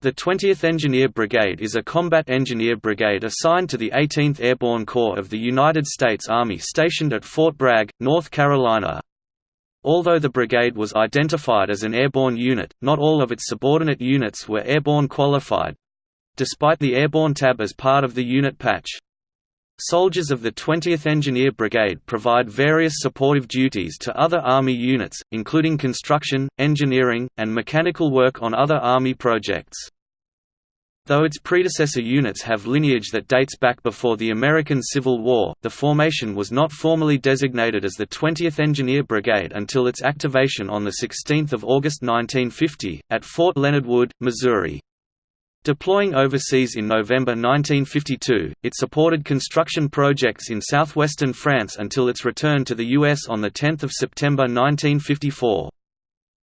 The 20th Engineer Brigade is a combat engineer brigade assigned to the 18th Airborne Corps of the United States Army stationed at Fort Bragg, North Carolina. Although the brigade was identified as an airborne unit, not all of its subordinate units were airborne qualified—despite the airborne tab as part of the unit patch. Soldiers of the 20th Engineer Brigade provide various supportive duties to other Army units, including construction, engineering, and mechanical work on other Army projects. Though its predecessor units have lineage that dates back before the American Civil War, the formation was not formally designated as the 20th Engineer Brigade until its activation on 16 August 1950, at Fort Leonard Wood, Missouri. Deploying overseas in November 1952, it supported construction projects in southwestern France until its return to the U.S. on 10 September 1954.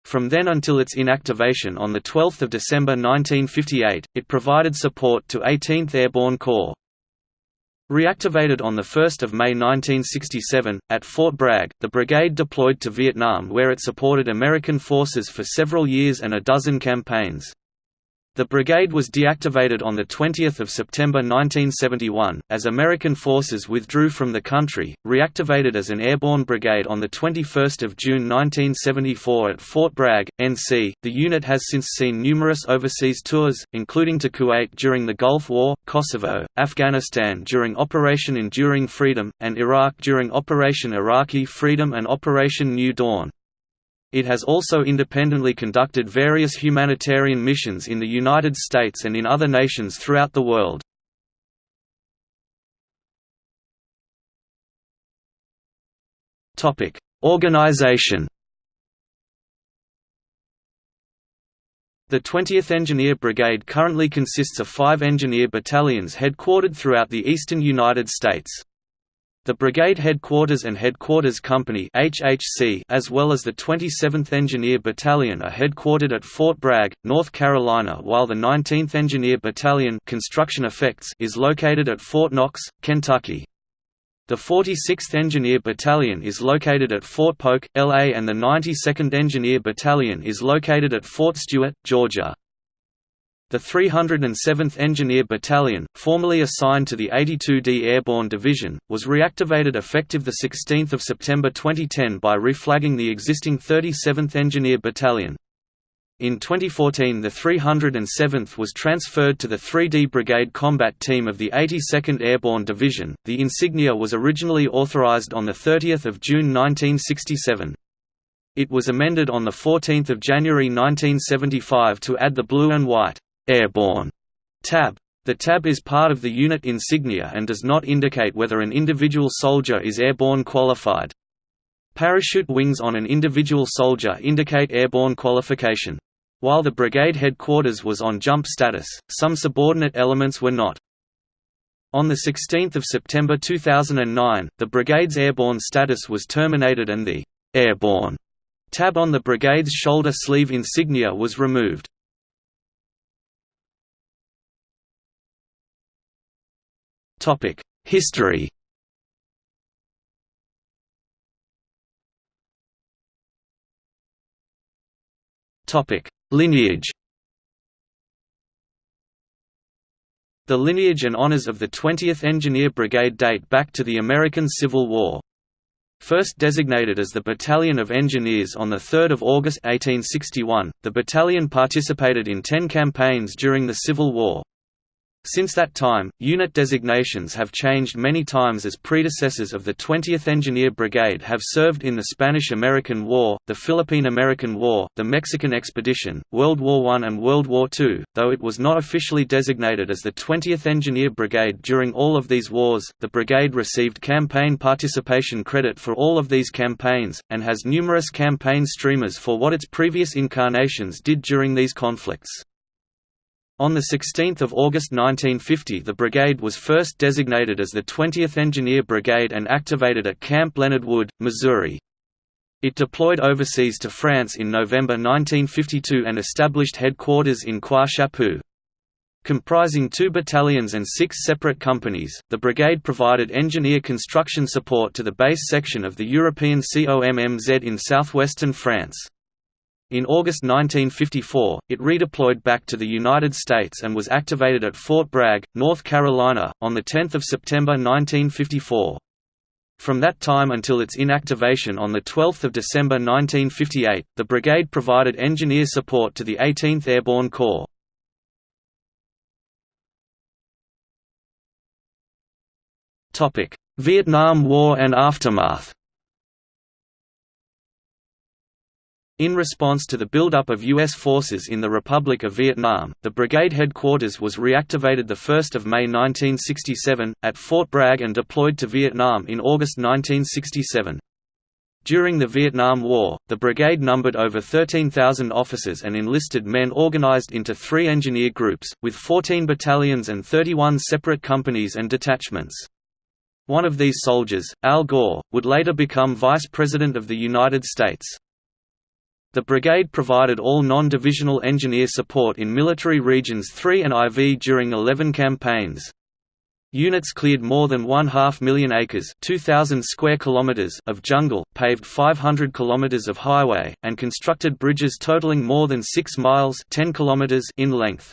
From then until its inactivation on 12 December 1958, it provided support to 18th Airborne Corps. Reactivated on 1 May 1967, at Fort Bragg, the brigade deployed to Vietnam where it supported American forces for several years and a dozen campaigns. The brigade was deactivated on 20 September 1971, as American forces withdrew from the country, reactivated as an airborne brigade on 21 June 1974 at Fort Bragg, NC. The unit has since seen numerous overseas tours, including to Kuwait during the Gulf War, Kosovo, Afghanistan during Operation Enduring Freedom, and Iraq during Operation Iraqi Freedom and Operation New Dawn. It has also independently conducted various humanitarian missions in the United States and in other nations throughout the world. Organization The 20th Engineer Brigade currently consists of five engineer battalions headquartered throughout the eastern United States. The Brigade Headquarters and Headquarters Company HHC, as well as the 27th Engineer Battalion are headquartered at Fort Bragg, North Carolina while the 19th Engineer Battalion Construction Effects is located at Fort Knox, Kentucky. The 46th Engineer Battalion is located at Fort Polk, LA and the 92nd Engineer Battalion is located at Fort Stewart, Georgia. The 307th Engineer Battalion, formerly assigned to the 82d Airborne Division, was reactivated effective 16 September 2010 by reflagging the existing 37th Engineer Battalion. In 2014 the 307th was transferred to the 3D Brigade Combat Team of the 82nd Airborne Division. The insignia was originally authorized on 30 June 1967. It was amended on 14 January 1975 to add the blue and white Airborne tab. The tab is part of the unit insignia and does not indicate whether an individual soldier is airborne qualified. Parachute wings on an individual soldier indicate airborne qualification. While the brigade headquarters was on jump status, some subordinate elements were not. On 16 September 2009, the brigade's airborne status was terminated and the «airborne» tab on the brigade's shoulder sleeve insignia was removed. History Topic: Lineage The lineage and honors of the 20th Engineer Brigade date back to the American Civil War. First designated as the Battalion of Engineers on 3 August 1861, the battalion participated in ten campaigns during the Civil War. Since that time, unit designations have changed many times as predecessors of the 20th Engineer Brigade have served in the Spanish–American War, the Philippine–American War, the Mexican Expedition, World War I and World War II, though it was not officially designated as the 20th Engineer Brigade during all of these wars. The brigade received campaign participation credit for all of these campaigns, and has numerous campaign streamers for what its previous incarnations did during these conflicts. On 16 August 1950 the brigade was first designated as the 20th Engineer Brigade and activated at Camp Leonard Wood, Missouri. It deployed overseas to France in November 1952 and established headquarters in Croix-Chapeau. Comprising two battalions and six separate companies, the brigade provided engineer construction support to the base section of the European COMMZ in southwestern France. In August 1954, it redeployed back to the United States and was activated at Fort Bragg, North Carolina, on 10 September 1954. From that time until its inactivation on 12 December 1958, the brigade provided engineer support to the 18th Airborne Corps. Vietnam War and aftermath In response to the buildup of U.S. forces in the Republic of Vietnam, the brigade headquarters was reactivated 1 May 1967, at Fort Bragg and deployed to Vietnam in August 1967. During the Vietnam War, the brigade numbered over 13,000 officers and enlisted men organized into three engineer groups, with 14 battalions and 31 separate companies and detachments. One of these soldiers, Al Gore, would later become Vice President of the United States. The brigade provided all non-divisional engineer support in military regions 3 and IV during 11 campaigns. Units cleared more than one half million acres 2,000 square kilometers of jungle, paved 500 kilometers of highway, and constructed bridges totaling more than 6 miles 10 kilometers in length.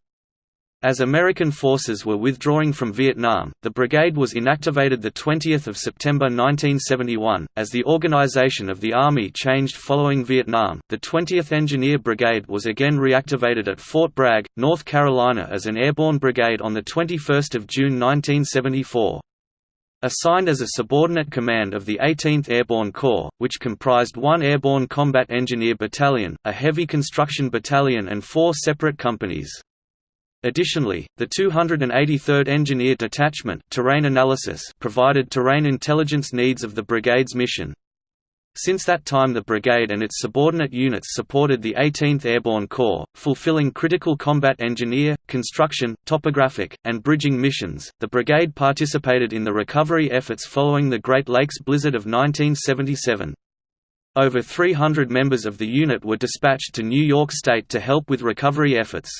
As American forces were withdrawing from Vietnam, the brigade was inactivated 20 September 1971. As the organization of the Army changed following Vietnam, the 20th Engineer Brigade was again reactivated at Fort Bragg, North Carolina as an airborne brigade on 21 June 1974. Assigned as a subordinate command of the 18th Airborne Corps, which comprised one Airborne Combat Engineer Battalion, a Heavy Construction Battalion and four separate companies. Additionally, the 283rd Engineer Detachment terrain analysis provided terrain intelligence needs of the brigade's mission. Since that time the brigade and its subordinate units supported the 18th Airborne Corps, fulfilling critical combat engineer, construction, topographic, and bridging missions. The brigade participated in the recovery efforts following the Great Lakes blizzard of 1977. Over 300 members of the unit were dispatched to New York State to help with recovery efforts.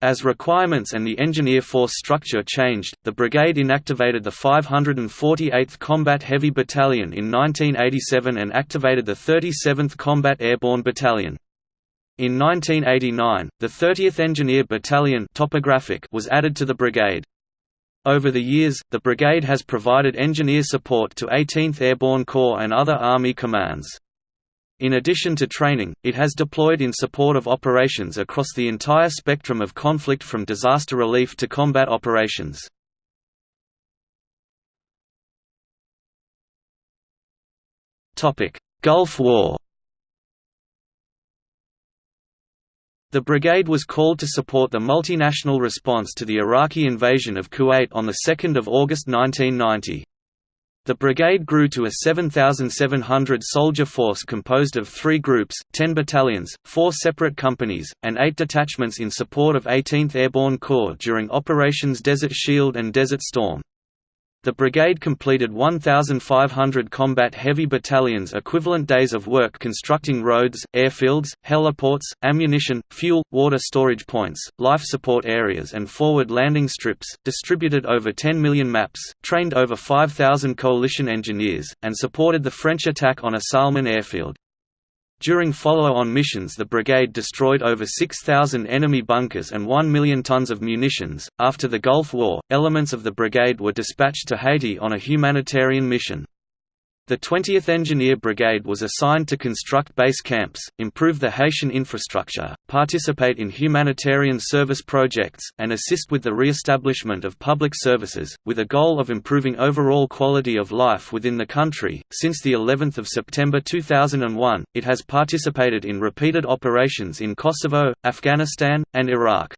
As requirements and the engineer force structure changed, the brigade inactivated the 548th Combat Heavy Battalion in 1987 and activated the 37th Combat Airborne Battalion. In 1989, the 30th Engineer Battalion topographic was added to the brigade. Over the years, the brigade has provided engineer support to 18th Airborne Corps and other Army commands. In addition to training, it has deployed in support of operations across the entire spectrum of conflict from disaster relief to combat operations. Gulf War The brigade was called to support the multinational response to the Iraqi invasion of Kuwait on 2 August 1990. The brigade grew to a 7,700 soldier force composed of three groups, 10 battalions, four separate companies, and eight detachments in support of 18th Airborne Corps during Operations Desert Shield and Desert Storm. The brigade completed 1,500 combat heavy battalions equivalent days of work constructing roads, airfields, heliports, ammunition, fuel, water storage points, life support areas and forward landing strips, distributed over 10 million maps, trained over 5,000 coalition engineers, and supported the French attack on As Salman airfield. During follow-on missions the brigade destroyed over 6,000 enemy bunkers and 1 million tons of munitions. After the Gulf War, elements of the brigade were dispatched to Haiti on a humanitarian mission. The 20th Engineer Brigade was assigned to construct base camps, improve the Haitian infrastructure, participate in humanitarian service projects, and assist with the re-establishment of public services, with a goal of improving overall quality of life within the country. Since the 11th of September 2001, it has participated in repeated operations in Kosovo, Afghanistan, and Iraq.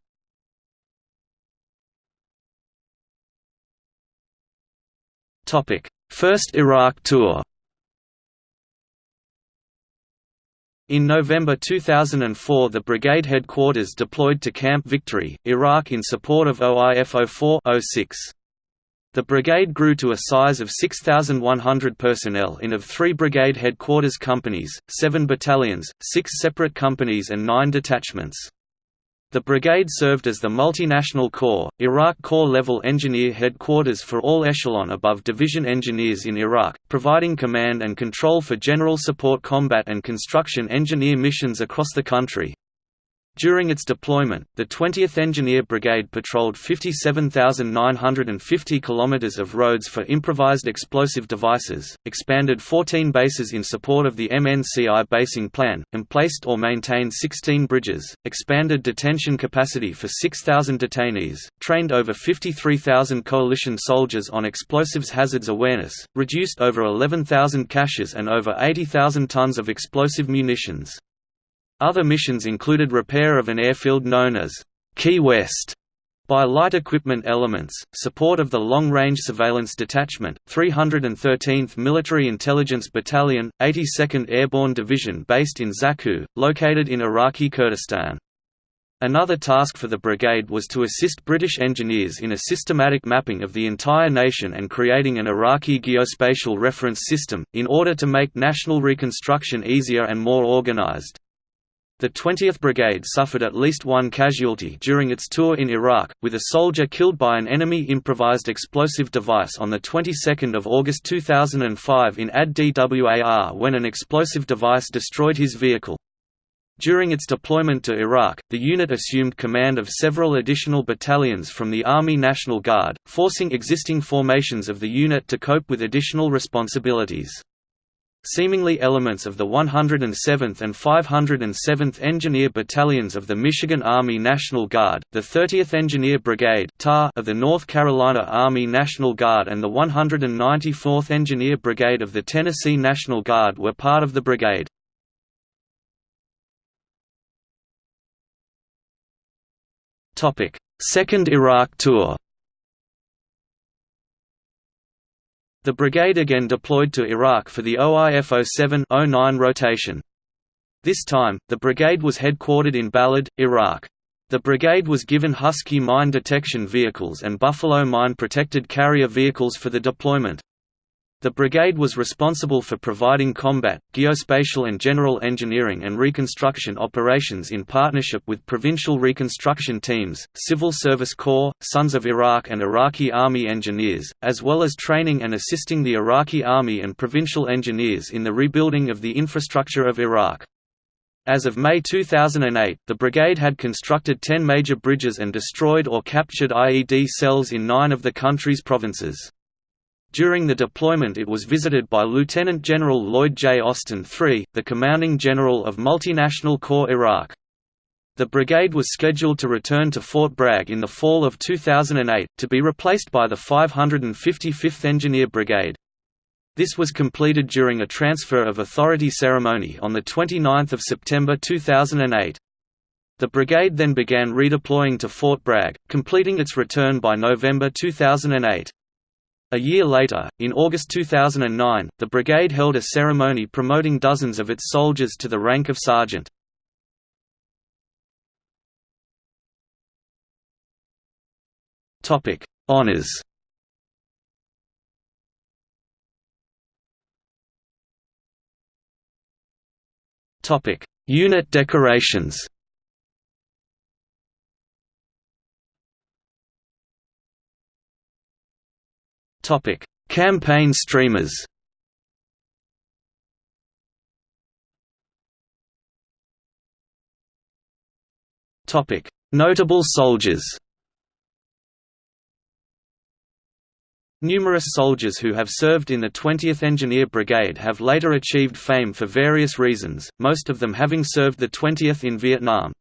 Topic: First Iraq tour In November 2004 the brigade headquarters deployed to Camp Victory, Iraq in support of OIF 04-06. The brigade grew to a size of 6,100 personnel in of three brigade headquarters companies, seven battalions, six separate companies and nine detachments. The brigade served as the multinational Corps, Iraq Corps-level engineer headquarters for all echelon above division engineers in Iraq, providing command and control for general support combat and construction engineer missions across the country. During its deployment, the 20th Engineer Brigade patrolled 57,950 kilometers of roads for improvised explosive devices, expanded 14 bases in support of the MNCI basing plan, emplaced or maintained 16 bridges, expanded detention capacity for 6,000 detainees, trained over 53,000 coalition soldiers on explosives hazards awareness, reduced over 11,000 caches and over 80,000 tons of explosive munitions. Other missions included repair of an airfield known as Key West by light equipment elements, support of the Long Range Surveillance Detachment, 313th Military Intelligence Battalion, 82nd Airborne Division based in Zakho, located in Iraqi Kurdistan. Another task for the brigade was to assist British engineers in a systematic mapping of the entire nation and creating an Iraqi geospatial reference system, in order to make national reconstruction easier and more organized. The 20th Brigade suffered at least one casualty during its tour in Iraq, with a soldier killed by an enemy improvised explosive device on the 22nd of August 2005 in Ad Dwar when an explosive device destroyed his vehicle. During its deployment to Iraq, the unit assumed command of several additional battalions from the Army National Guard, forcing existing formations of the unit to cope with additional responsibilities. Seemingly elements of the 107th and 507th Engineer Battalions of the Michigan Army National Guard, the 30th Engineer Brigade of the North Carolina Army National Guard and the 194th Engineer Brigade of the Tennessee National Guard were part of the brigade. Second Iraq Tour The brigade again deployed to Iraq for the OIF 07-09 rotation. This time, the brigade was headquartered in Balad, Iraq. The brigade was given Husky mine detection vehicles and Buffalo mine-protected carrier vehicles for the deployment. The brigade was responsible for providing combat, geospatial and general engineering and reconstruction operations in partnership with provincial reconstruction teams, Civil Service Corps, Sons of Iraq and Iraqi Army engineers, as well as training and assisting the Iraqi Army and provincial engineers in the rebuilding of the infrastructure of Iraq. As of May 2008, the brigade had constructed 10 major bridges and destroyed or captured IED cells in nine of the country's provinces. During the deployment it was visited by Lieutenant General Lloyd J. Austin III, the commanding general of Multinational Corps Iraq. The brigade was scheduled to return to Fort Bragg in the fall of 2008, to be replaced by the 555th Engineer Brigade. This was completed during a transfer of authority ceremony on 29 September 2008. The brigade then began redeploying to Fort Bragg, completing its return by November 2008. A year later, in August 2009, the brigade held a ceremony promoting dozens of its soldiers to the rank of sergeant. Topic: Honours Topic: Unit decorations Topic: Campaign streamers. Topic: Notable soldiers. Numerous soldiers who have served in the 20th Engineer Brigade have later achieved fame for various reasons, most of them having served the 20th in Vietnam.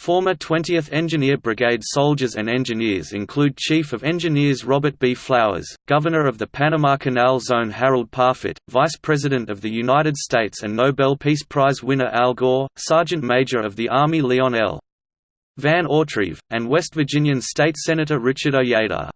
Former 20th Engineer Brigade soldiers and engineers include Chief of Engineers Robert B. Flowers, Governor of the Panama Canal Zone Harold Parfitt, Vice President of the United States and Nobel Peace Prize winner Al Gore, Sergeant Major of the Army Leon L. Van Autreve, and West Virginian State Senator Richard Ojeda.